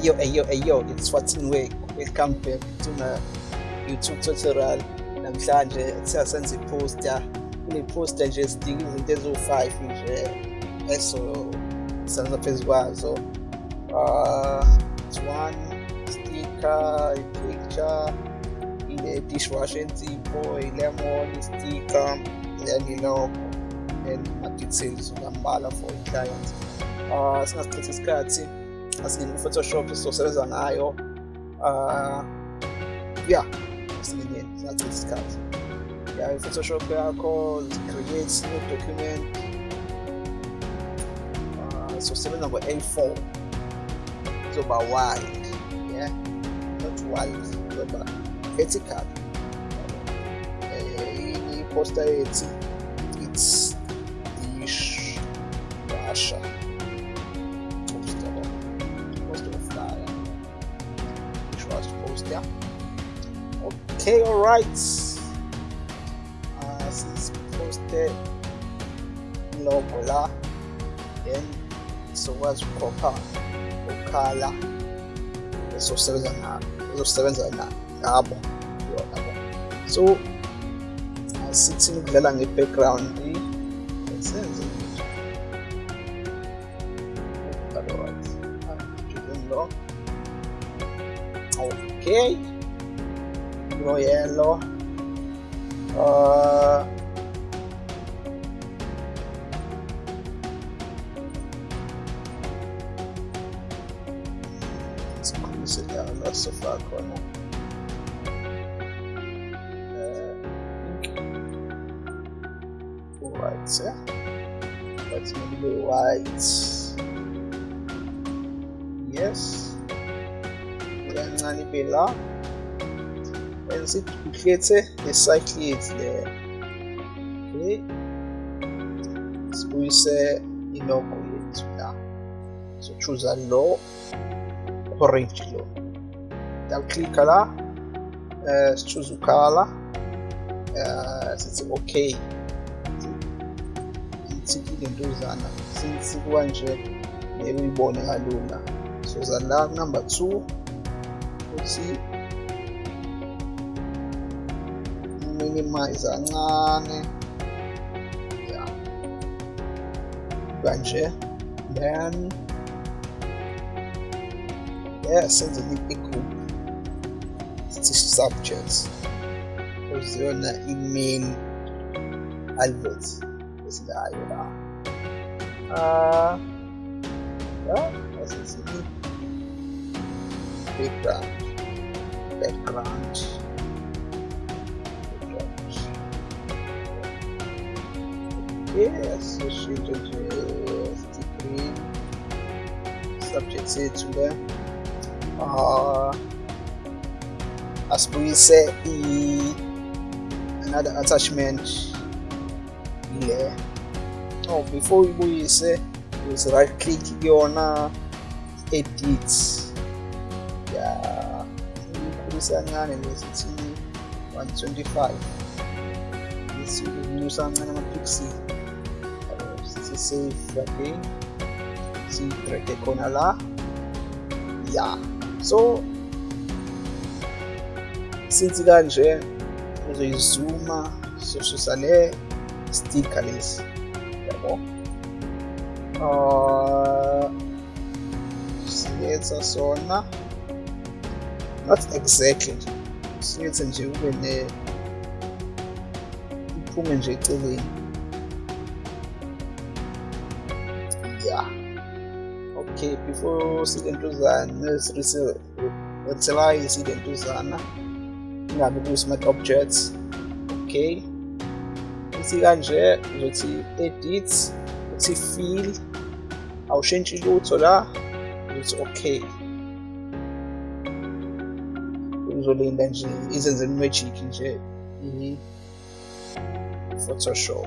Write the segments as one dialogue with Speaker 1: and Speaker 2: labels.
Speaker 1: Ayo, ayo, ayo, it's Watson. Welcome back to my YouTube tutorial. Namhlanje siyasenza i-poster. Kule poster nje sidinga izinto eziwu-five nje eso senza phezu kwazo. Uh, one sticker, i-picture, ile-dishwasher ensipho, i-lemon, i-sticker, then i-logo, then ama-details ukambala for i-client. Uh, singasichitha isikhathi as in Photoshop, resources, and IO. Uh, yeah, that's the name, that's its card. Yeah, Photoshop vehicle, create new document. Uh, so seven number A4. So by wide, yeah, not wide, but vertical. Uh, uh poster 80. Okay, all right. Uh, since posted logo la, then sizokwazi ukukhopha ukhala ezosebenza na ezosebenza ngabo so sithi ukudlala nge-background senze alright lo okay no yellow uh, wenza ukhethe le-cycle yethu le okay sibuyise ilogo yethu la so choose lo orange lo double click la uh, sichoose ukhala uh, sithi okay sithi lentuzana since kwanje ngeke uyibone kalula so za la number 2 uthi minimize kancane ya. Kanje then yeah senze i-group sithi subjects. Kuziyona i-main advert esilayo la. Uh, yeah, asithi background. Background yes you should use degree subject seçimde uh, as we say e another attachment. Yeah. Oh before we say is right click kuyona edit. Ya ikhulisa kancane lesithi 125 isinyusa kancane ama Pixie. C4D, C3 que con Allah. Ja, so sinzi kanje uzoyizuma sososane stickerless yabo uh, äh, singenza sona not exactly. Singenze äh, nje ube ne uphume nje silentuzana nesiriselise ilentuzana ingabe kuyi-smart objects. Okay. Ithi kanje uzothi edit uthi fill awushintshi lutho la uthi okay. Uzolinda nje izenze magic nje i-photoshop.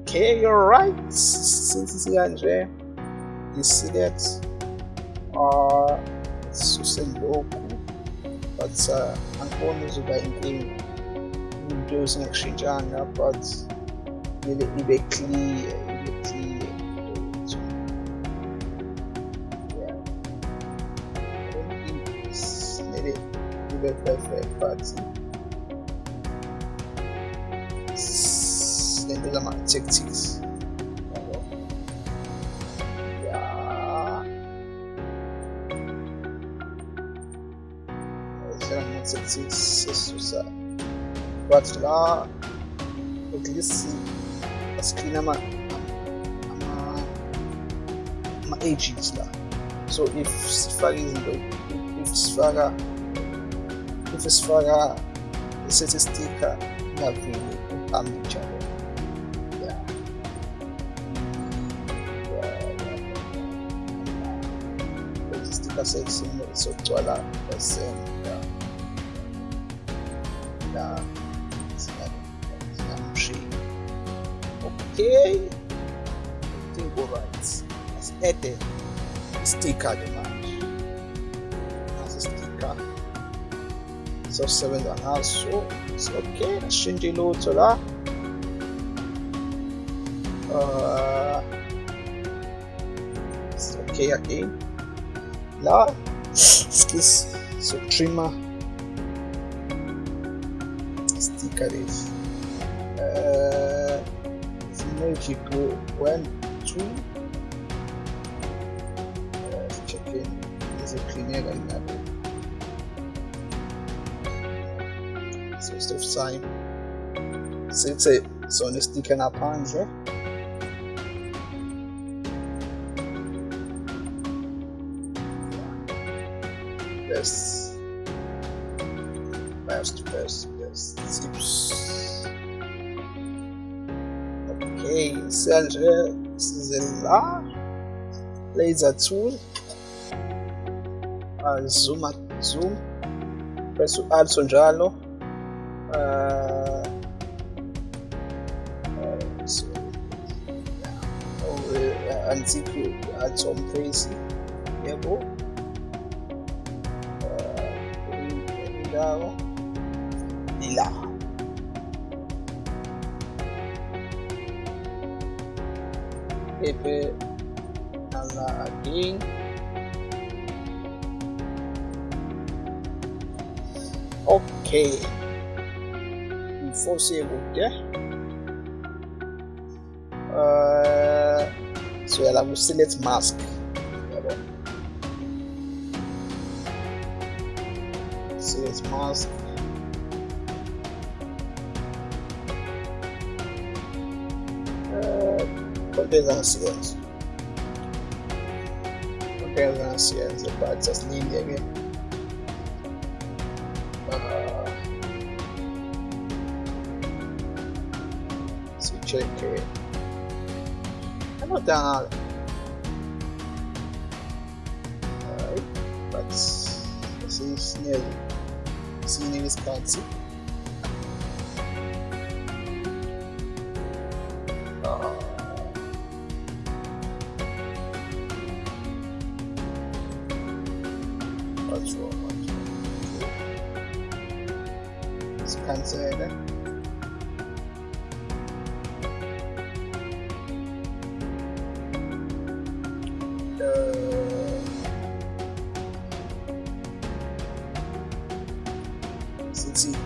Speaker 1: Okay alright since sikanje i-select sisuse lokhu but uh, angiboni izoba inkinga into ezingakushintshanga but kumele ibe clear ibe clear. Ibe perfect but lento zama-tactics but la at least screen ama ama-agents la so if sifaka izinto if sifaka if sifaka isethi sticker ingaveli ipamitsha sticker section sokugcwala esenta la okay I think alright let's add sticker ke manje nasi sticker. Sosebenza ngaso okay. Ashintshe lutho la uh, it's okay again. La skills so trimmer. Sticker lezi magic one two. Check-in izoklineka ingabe so stop sign sithe sona istikhe ngaphandle best best okay sanje size la lasso tool. Uh, zoom zoom. Press also njalo uh, uh, so, yeah. oh, uh, antique atom face yebo pepe nala again okay before kude uh, so yala ku select mask. Select mask contains science contains science but just need again uh, so check it ano tanga alright but kasi snail sini Wisconsin sithi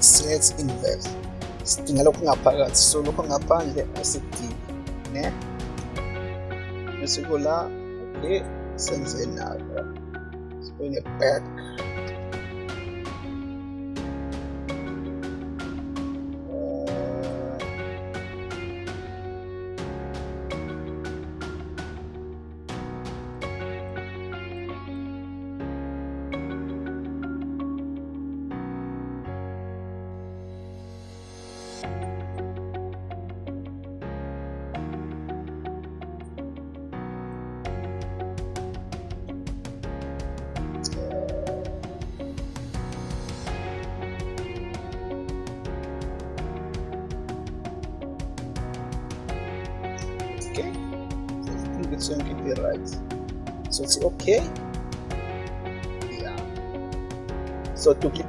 Speaker 1: set invest sidinga lokhu ngaphakathi so lokhu ngaphandle asidingi ne? Bese kula okay senze nako sibone back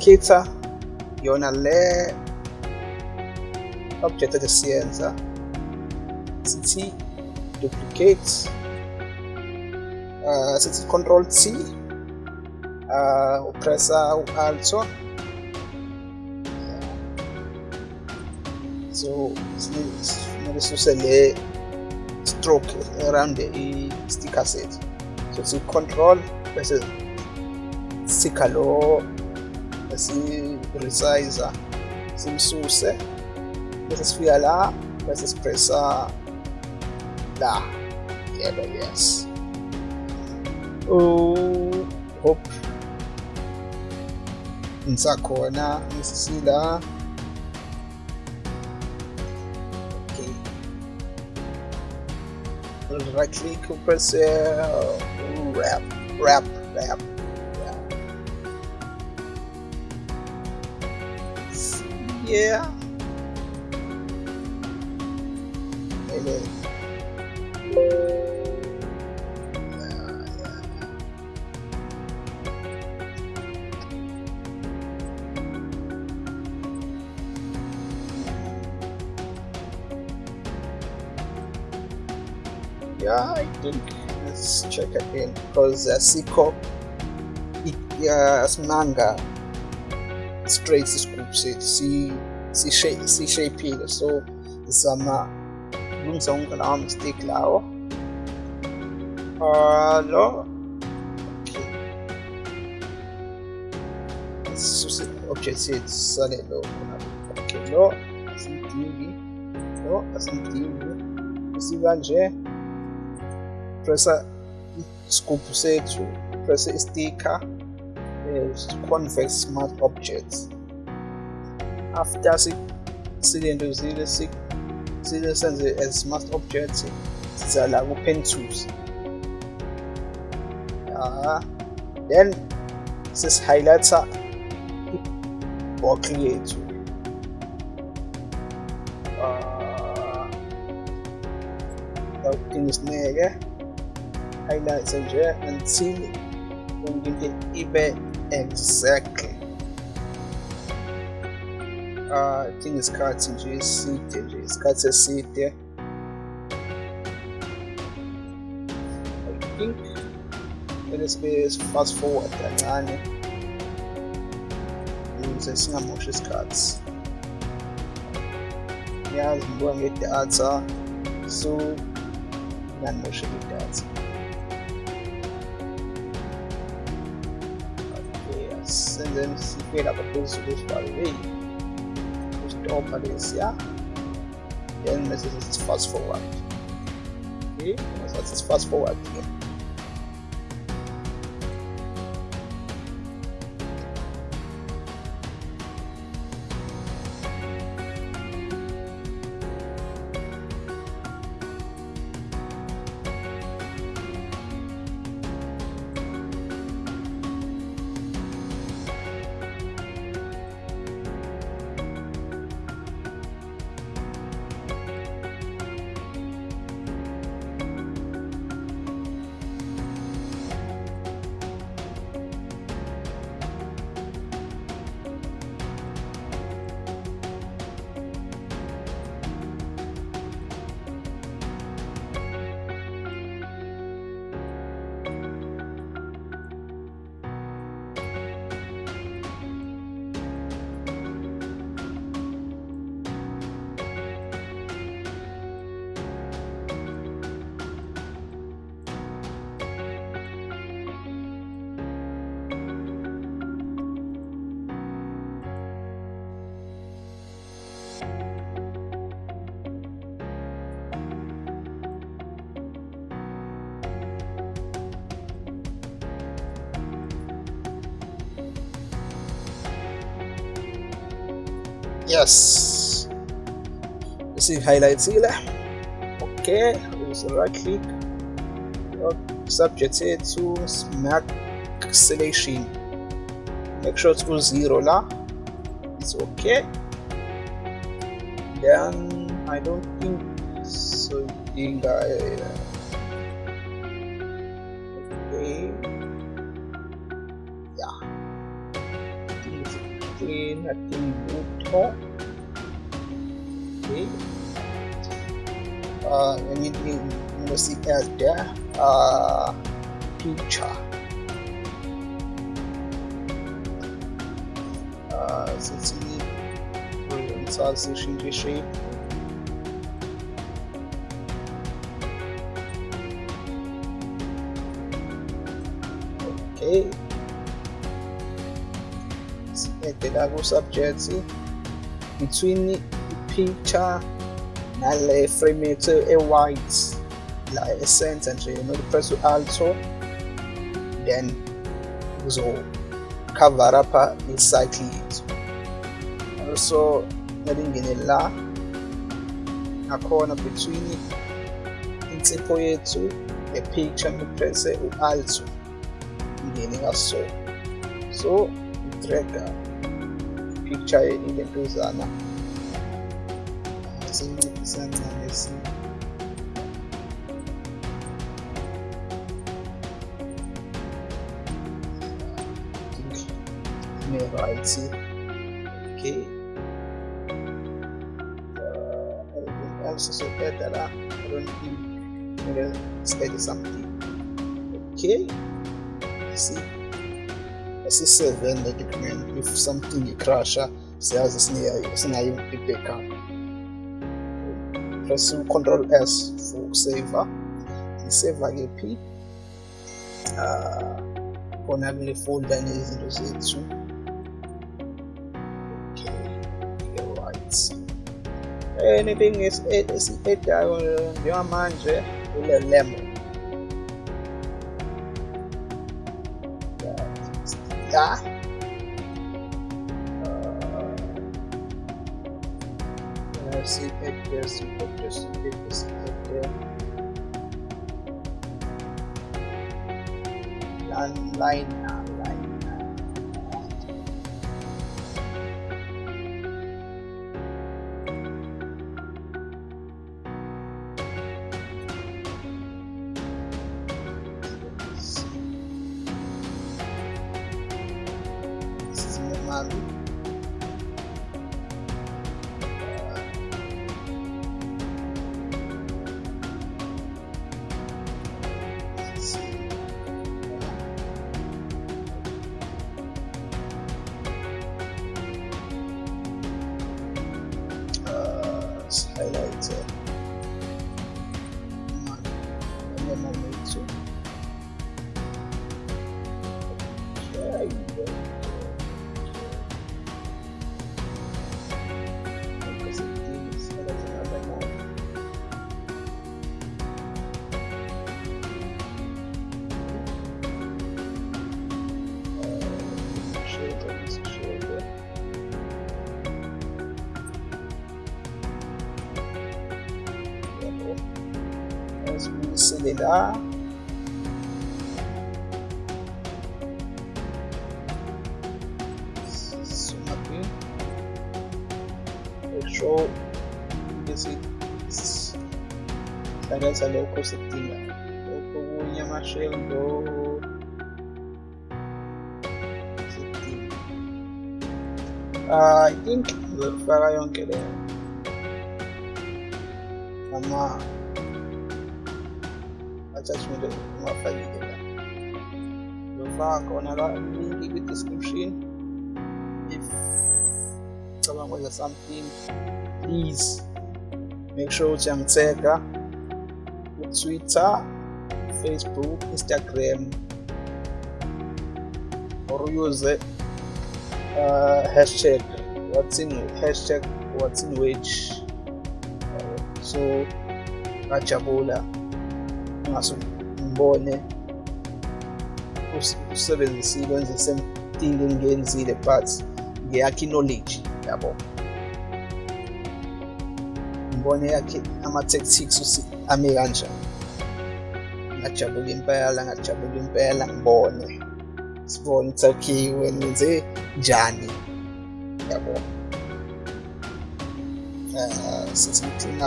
Speaker 1: so duplicator yona le object esiyenza sithi duplicate uh, sithi control T uh, upressa u-alto so kumele suse le stroke around i-sticker set so si-control bese sikha lo esi-resizer simsuse bese sifika la bese sipressa la. Yebo yes. Oh hope. Ngisakhona ngisisila. Okay. Right click press uh, wrap wrap wrap yeah. Yeah I think let's check again because uh, Siko uh, manga straight scoop set si si shape si shape so zama kulungisa wonke lawo mistake lawo. Uh, lo okay. Sisuse object yethu sale lo okay lo asimdingi lo asimdingi. Sikanje pressa scoop sethu pressa i-sticker convex smart objects after silentozile sile senze as smart objects siza la ku-pen tools. Uh, then sesihighlighta i-box yethu yakudinga isineke highlights nje until yonke into ibe exactly uh, I think nje eside nje isikhathi eside I think kumele sibe fast forward kancane ukuze singamoshi isikhathi yazi ngibuka ngedatha so nganimoshe idatha senzeni sifike lapha phezulu sibhalwe stopha yeah then bese sithi fast forward. Okay sathi fast forward here yes. See highlights here. Okay use right click? Subject to smart selection make sure it's zero la it's okay. Then i don't think so I, okay. Uh anything you see as there. Uh picture. Sithi ngithatha sishintshe ishape okay. Sibhede la ku-subject between picture nelle fremette e white la essence cioè, entry you know the press alto then so cover up exactly it also nelingene la corner between it insipho yethu epicture ngipresse press alto. Ngene kaso so i-dragger picture ilentuzana sinciphisa kancane si ne-right okay uh, else so better la I don't think maybe study something okay see asi-seven document if something icrasha siyazi sinayo i-backup press control s for ukuseva siseva kephi uh, khona kule folder nezinto zethu okay right anything esi-edayo njengamanje ule lemon Uh, let's highlight. And then I'll make it. dá. Soma aqui. Fechou. Sekarang saya ukur setina Ukurannya masih untuk Setina uh, I think Level yang kira Sama attachment ungafakile la ngizofaka khona la link kwi-description if cabanga kwenza something please make sure ukuthi yangithega Twitter, Facebook, Instagram, or use uh, hashtag what's in hashtag what's in which. Uh, so ngajabula ngaso ngibone usebenzisile wenze same thing engiyenzile but ngeyakhe knowledge yabo. Ngibone yakhe ama-tactics ame kanjani? Ngajabula impela ngajabula impela ngibone sibone ukuthi okay wena wenze njani? Yabo. Uh, sithi clean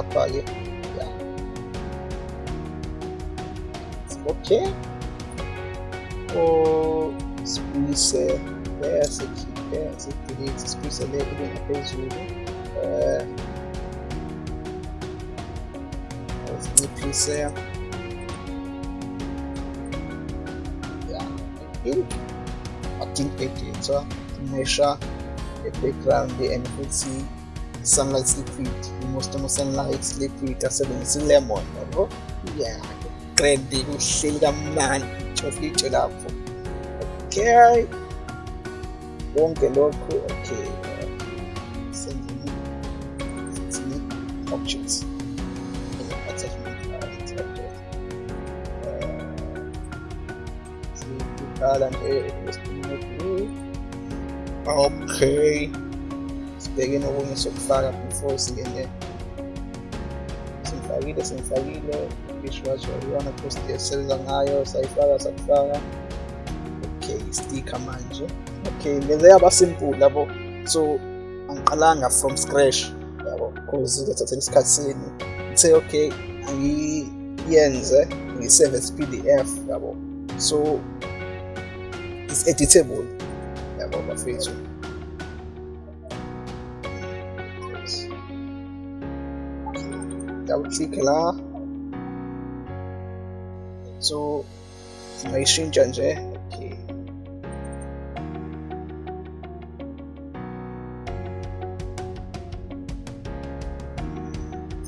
Speaker 1: up ke yeah. okay o sibuyise le sikhiphe sidelete sibuyise le ibe ngaphezulu um sinciphise yeah, I think I think editha measure e-background and futhi sunlight liquid most ama sunlight liquid asebenzisa i-lemon yabo yeah grand kuhleli kamnandi chocolate lapho okay. Konke lokhu okay. Sendini sendini objects siqala nje okay. Sibheke nokunye sokufaka before singene simfakile simfakile dishwasher iyona post esenza ngayo sayifaka sakufaka okay sticker manje okay ngenze yaba simple labo. So I'm angiqalanga from scratch yabo. Cause izothathela isikhathi sini ngithe okay angiyenze ngiseve as pdf yabo. So it's editable yabo bafethu double click la so singayishintsha nje okay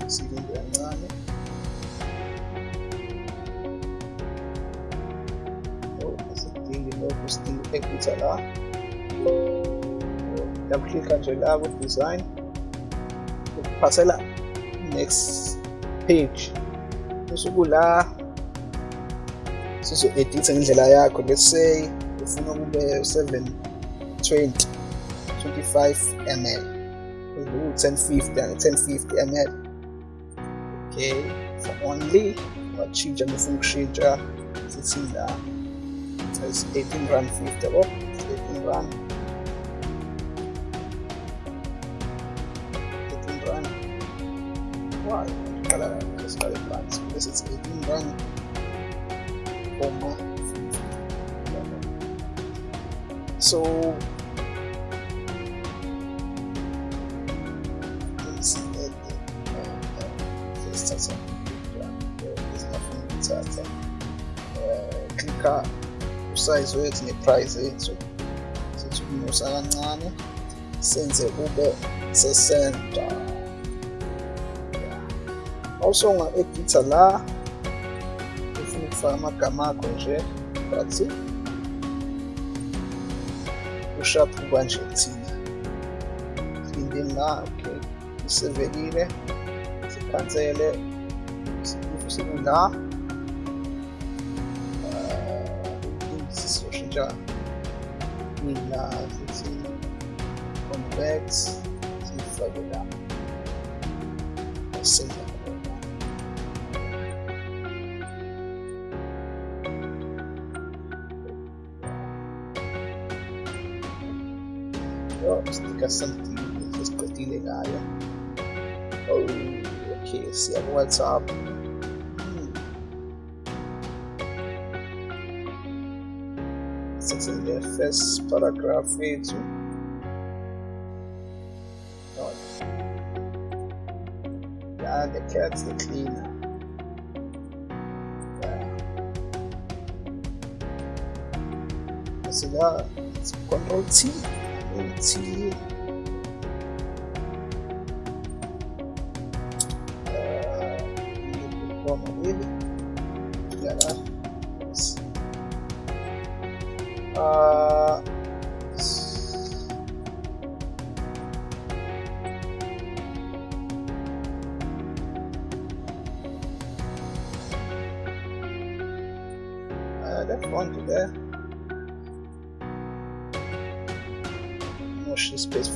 Speaker 1: silinde kancane asidingi lokhu sidinga i-edita la double click nje la ku-design ukuphasela next page usuku la sizo-editha ngendlela yakho let's say ufuna kube 720 25 ml u-1050 1050 ml okay for only watshintsha ngifuna ukushintsha sithi la is 18 rand 50 yabo 18 rand 18 rand why qala siqale phansi bese it's 18 rand comma so let's see that let's start klika usize wethu neprice yethu sithi ukumusa kancane senze kube sesenta also unga-editha la ufuna ukufaka amagama akho nje but ushaphu kanje kuthina silindeni la okay isevekile sikhansele sikula sisoshintsha ila sithi convert sifake la senza Yo, stika something esiqedile ngayo oh okay siya ku-whatsapp sitting the first paragraph yethu yeah, the cat's the cleaner yeah. so that it's control T T uh, More space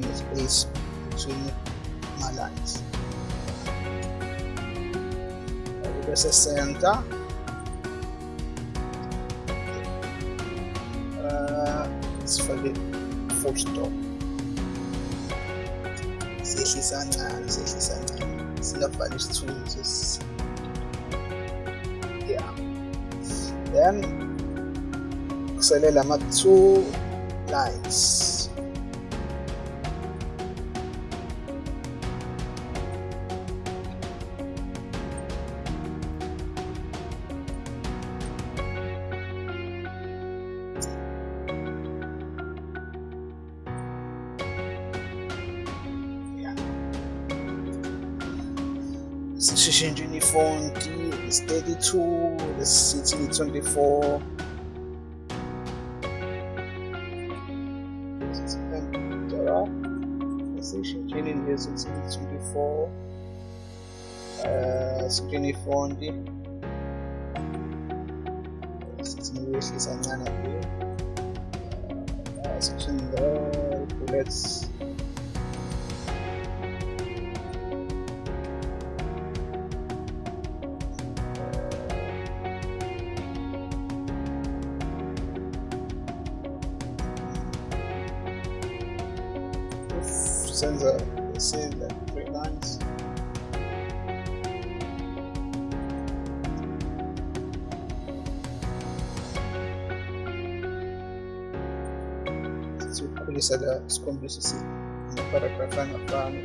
Speaker 1: la kube ne-space between my lines bese center sifake full stop siyehlisa kancane siyehlisa kancane singafaki isithunzi yeah then kusele lama two lines sishintshini ifonti is 32 lesithi 24 sishintshini lesithi 24 uh sishintshini ifonti Kulisada sikumbusisi paragrafana fahamu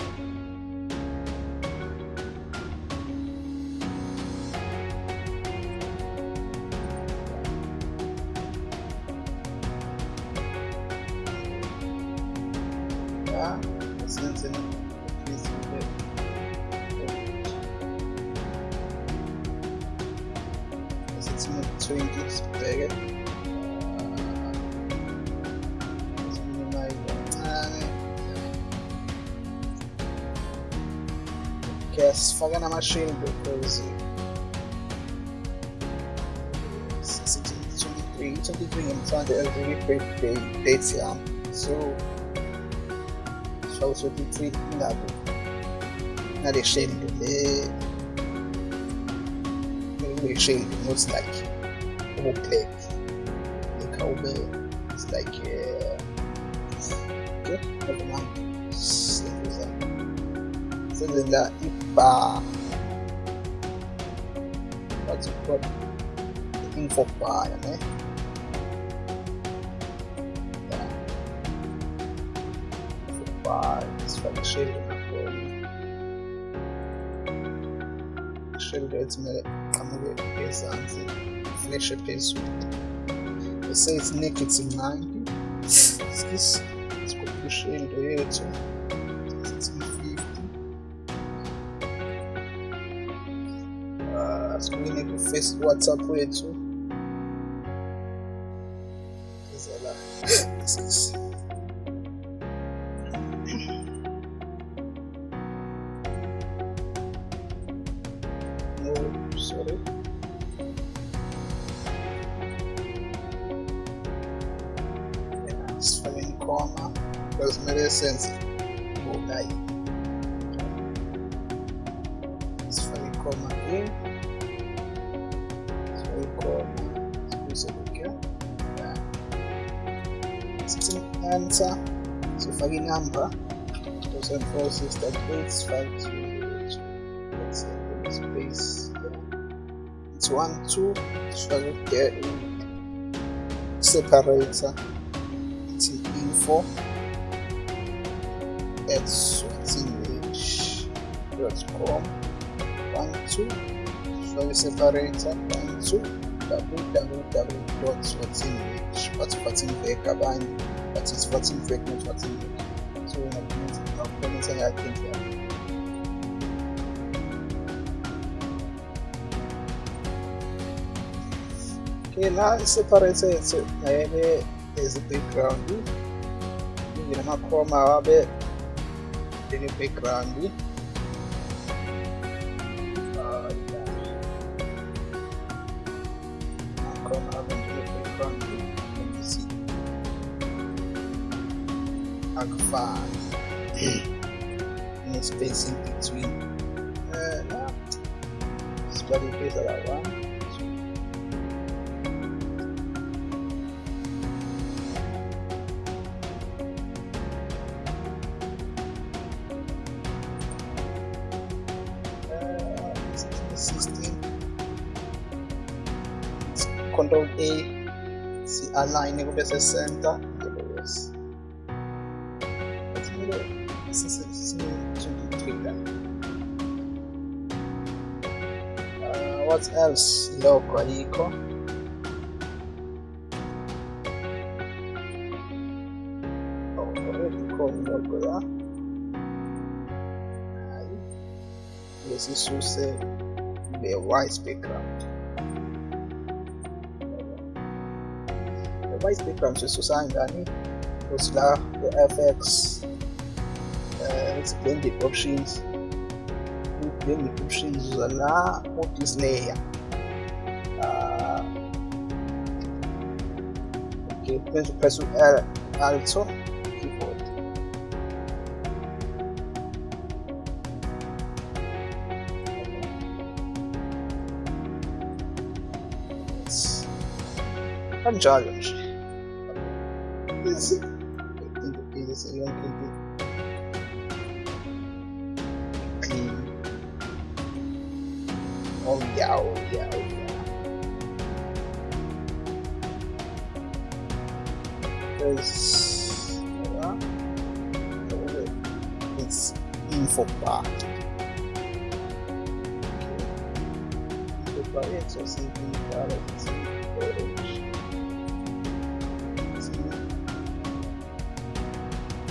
Speaker 1: sifake so-23 ingabe ngale shield le kube shield not like ubublack ikhawube it's like uh, okay never mind. Senza senze la ibar what's it called? The info bar yeah bar sifake shield nakhona shield ekumele iqhamuke ezansi flashe phezulu bese it's negative 90 skis sikhuphe ishield yethu sithi 50 uh, sikhulile ku-face whatsapp wethu comma a so equal space equal yeah. system answer so for the number 2046 let's say space it's one two so there in separator it's in info at com. 1, 2, zvaveseparator 1, 2, www.swatsinvec abanye bathi swatsinvec no-swatsinvec so ngakukhomenta ngakhendi yabo okay la i-separated ngayeke as i-background ngingena amakhoma abe njenge-background Wabe njenge-background ukuthi akufani ne-space in between. Uh, online come 60 tipo questo uh, ah, what else lo carico da this is to say the white speaker. The white background sisusa kanjani ukuthi la ku-fx uh, blended options? Blended options? La ku-this layer uh, okay press press L alto. Keyboard Yes. kanjalo oh yeah oh yeah oh yeah. There's yeah. it's info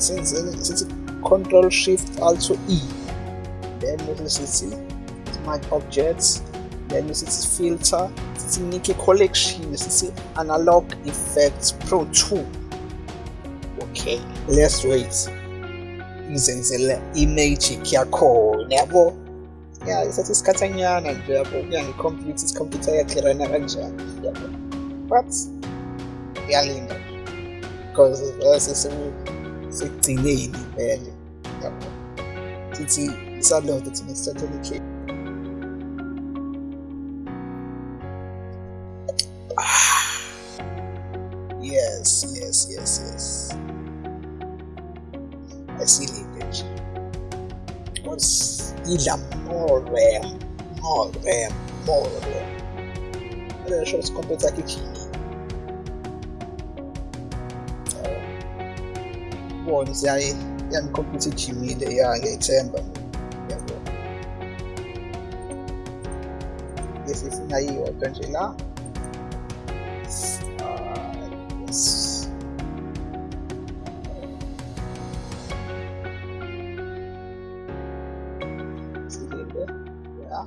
Speaker 1: Since since Control Shift also E. Then see Smart Objects. Then see Filter. Sithi Nik Collection. Sithi Analog Efex Pro 2. Okay, let's wait. ngizenzele i-magic yakhona yabo ya isethi isikhathanyana nje yabo kuya ngikhompyutha isikhompyutha yakhirana kanjani yabo but iyalinda because uh, vese sekugcineni vele yabo sithi isaload thina sithathele ikhe yes yes yes yes. Asilinde nje because idla more ram more ram more ram alesho isikhompyutha yakhe ikhini bona siyaye yangikhompyutha ijimile ya ngiyayithemba yabo lesifuna iyodwa nje la Ah, yes. Silinde, ya.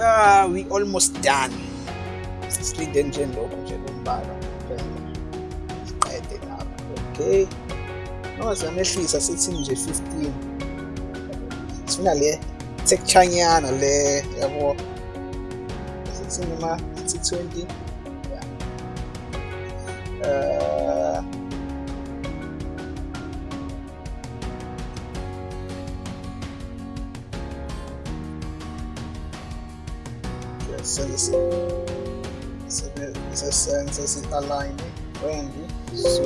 Speaker 1: Ah, we almost done. Lokho nje lombala kuphela. Siqede lapha. Okay. Noma siyamehlisa sithi nje 15. Sifuna le texturenyana le yabo. Sithi noma sithi 20. Yeah. Uh, yes, so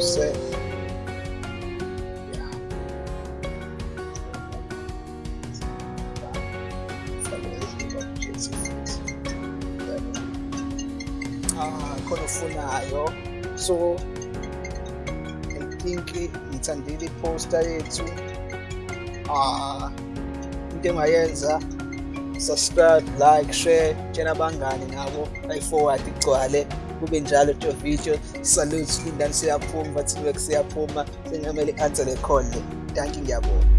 Speaker 1: say yeah. Ah khona ufunayo so I think ngithandile i-poster yethu. Ah into engayenza subscribe like share tshela abangani nabo. Bayi-forward igcwale kube njalo to video. Salute lindani siyaphuma bathi siyaphuma sengamele i-answer le call le danki ngiyabona